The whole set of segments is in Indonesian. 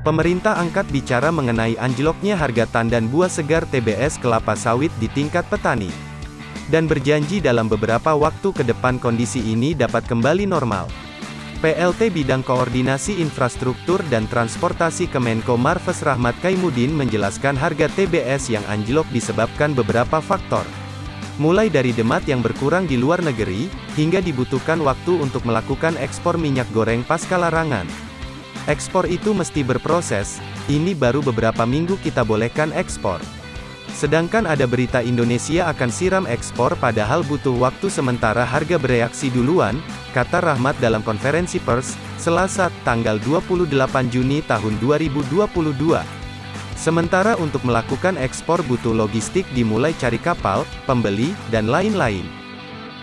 Pemerintah angkat bicara mengenai anjloknya harga tandan buah segar TBS kelapa sawit di tingkat petani. Dan berjanji dalam beberapa waktu ke depan kondisi ini dapat kembali normal. PLT Bidang Koordinasi Infrastruktur dan Transportasi Kemenko Marves Rahmat Kaimudin menjelaskan harga TBS yang anjlok disebabkan beberapa faktor. Mulai dari demat yang berkurang di luar negeri, hingga dibutuhkan waktu untuk melakukan ekspor minyak goreng pasca larangan. Ekspor itu mesti berproses, ini baru beberapa minggu kita bolehkan ekspor. Sedangkan ada berita Indonesia akan siram ekspor padahal butuh waktu sementara harga bereaksi duluan, kata Rahmat dalam konferensi pers, Selasa, tanggal 28 Juni tahun 2022. Sementara untuk melakukan ekspor butuh logistik dimulai cari kapal, pembeli, dan lain-lain.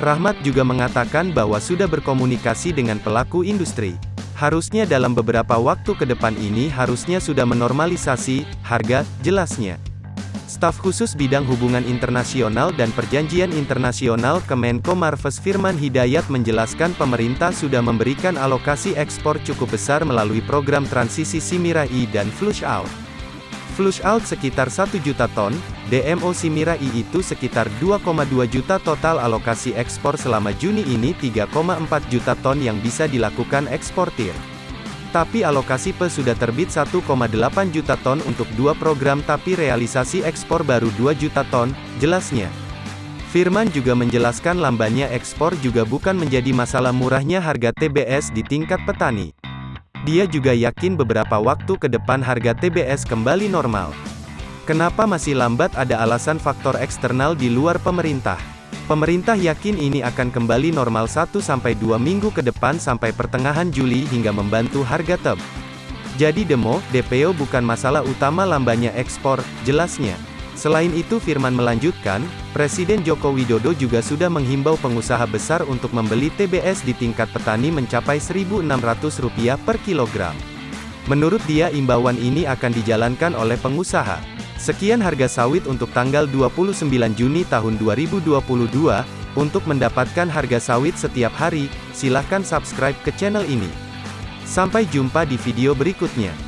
Rahmat juga mengatakan bahwa sudah berkomunikasi dengan pelaku industri. Harusnya dalam beberapa waktu ke depan ini harusnya sudah menormalisasi, harga, jelasnya. Staf khusus bidang hubungan internasional dan perjanjian internasional Kemenko Marves Firman Hidayat menjelaskan pemerintah sudah memberikan alokasi ekspor cukup besar melalui program transisi Simirai dan Flush Out. Flush out sekitar 1 juta ton, DMO Simirai itu sekitar 2,2 juta total alokasi ekspor selama Juni ini 3,4 juta ton yang bisa dilakukan eksportir. Tapi alokasi PE sudah terbit 1,8 juta ton untuk dua program tapi realisasi ekspor baru 2 juta ton, jelasnya. Firman juga menjelaskan lambannya ekspor juga bukan menjadi masalah murahnya harga TBS di tingkat petani. Dia juga yakin beberapa waktu ke depan harga TBS kembali normal. Kenapa masih lambat ada alasan faktor eksternal di luar pemerintah. Pemerintah yakin ini akan kembali normal 1-2 minggu ke depan sampai pertengahan Juli hingga membantu harga TEB. Jadi demo, DPO bukan masalah utama lambannya ekspor, jelasnya. Selain itu Firman melanjutkan, Presiden Joko Widodo juga sudah menghimbau pengusaha besar untuk membeli TBS di tingkat petani mencapai Rp1.600 per kilogram. Menurut dia imbauan ini akan dijalankan oleh pengusaha. Sekian harga sawit untuk tanggal 29 Juni tahun 2022. Untuk mendapatkan harga sawit setiap hari, silahkan subscribe ke channel ini. Sampai jumpa di video berikutnya.